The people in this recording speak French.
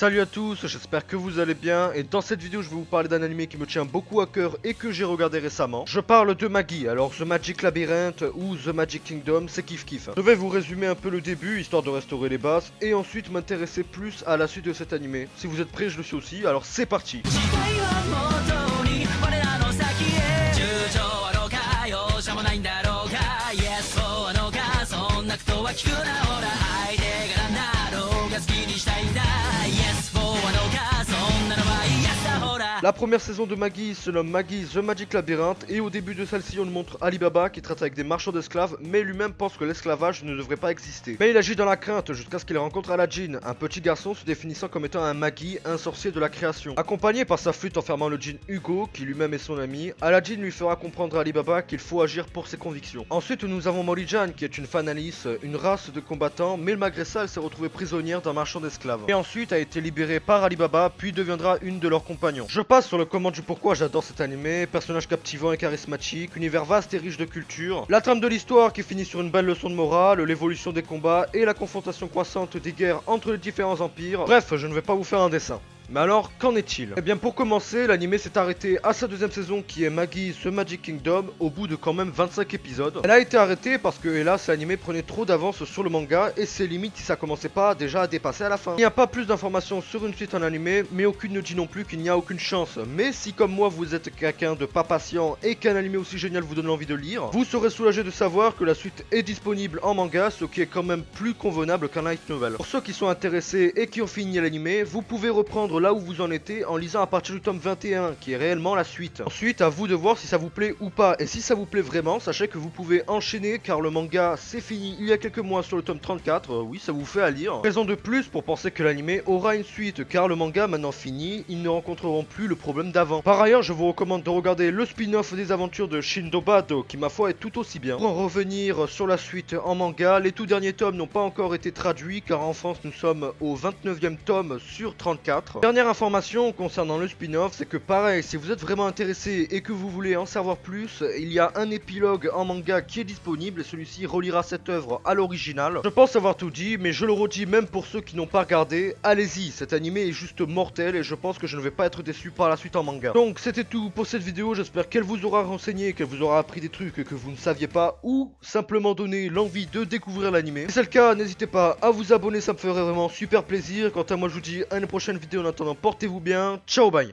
Salut à tous, j'espère que vous allez bien. Et dans cette vidéo je vais vous parler d'un anime qui me tient beaucoup à cœur et que j'ai regardé récemment. Je parle de Maggie, alors The Magic Labyrinth ou The Magic Kingdom, c'est kiff kiff. Je vais vous résumer un peu le début histoire de restaurer les bases et ensuite m'intéresser plus à la suite de cet anime. Si vous êtes prêts, je le suis aussi, alors c'est parti La première saison de Maggie se nomme Maggie The Magic Labyrinth et au début de celle-ci on nous montre Alibaba qui traite avec des marchands d'esclaves mais lui-même pense que l'esclavage ne devrait pas exister. Mais il agit dans la crainte jusqu'à ce qu'il rencontre Aladdin, un petit garçon se définissant comme étant un Maggie, un sorcier de la création. Accompagné par sa flûte enfermant le djinn Hugo qui lui-même est son ami, Aladdin lui fera comprendre à Alibaba qu'il faut agir pour ses convictions. Ensuite nous avons Molly Jan qui est une fan Alice, une race de combattants mais malgré ça elle s'est retrouvée prisonnière d'un marchand d'esclaves. Et ensuite a été libérée par Alibaba puis deviendra une de leurs compagnons. Sur le comment du pourquoi j'adore cet animé, personnage captivant et charismatique, univers vaste et riche de culture, la trame de l'histoire qui finit sur une belle leçon de morale, l'évolution des combats et la confrontation croissante des guerres entre les différents empires. Bref, je ne vais pas vous faire un dessin. Mais alors, qu'en est-il? Eh bien pour commencer, l'anime s'est arrêté à sa deuxième saison qui est Maggie The Magic Kingdom au bout de quand même 25 épisodes. Elle a été arrêtée parce que hélas l'anime prenait trop d'avance sur le manga et c'est limite si ça commençait pas déjà à dépasser à la fin. Il n'y a pas plus d'informations sur une suite en anime, mais aucune ne dit non plus qu'il n'y a aucune chance. Mais si comme moi vous êtes quelqu'un de pas patient et qu'un anime aussi génial vous donne envie de lire, vous serez soulagé de savoir que la suite est disponible en manga, ce qui est quand même plus convenable qu'un light novel. Pour ceux qui sont intéressés et qui ont fini l'anime, vous pouvez reprendre là où vous en étiez en lisant à partir du tome 21, qui est réellement la suite. Ensuite, à vous de voir si ça vous plaît ou pas. Et si ça vous plaît vraiment, sachez que vous pouvez enchaîner car le manga c'est fini il y a quelques mois sur le tome 34. Euh, oui, ça vous fait à lire. Raison de plus pour penser que l'anime aura une suite car le manga maintenant fini, ils ne rencontreront plus le problème d'avant. Par ailleurs, je vous recommande de regarder le spin-off des aventures de Shindo Bado qui ma foi est tout aussi bien. Pour en revenir sur la suite en manga, les tout derniers tomes n'ont pas encore été traduits car en France nous sommes au 29e tome sur 34. Dernière information concernant le spin-off, c'est que pareil, si vous êtes vraiment intéressé et que vous voulez en savoir plus, il y a un épilogue en manga qui est disponible et celui-ci reliera cette œuvre à l'original. Je pense avoir tout dit, mais je le redis même pour ceux qui n'ont pas regardé, allez-y, cet animé est juste mortel et je pense que je ne vais pas être déçu par la suite en manga. Donc c'était tout pour cette vidéo, j'espère qu'elle vous aura renseigné, qu'elle vous aura appris des trucs que vous ne saviez pas ou simplement donné l'envie de découvrir l'animé. Si c'est le cas, n'hésitez pas à vous abonner, ça me ferait vraiment super plaisir. Quant à moi, je vous dis à une prochaine vidéo attendant, portez-vous bien, ciao bye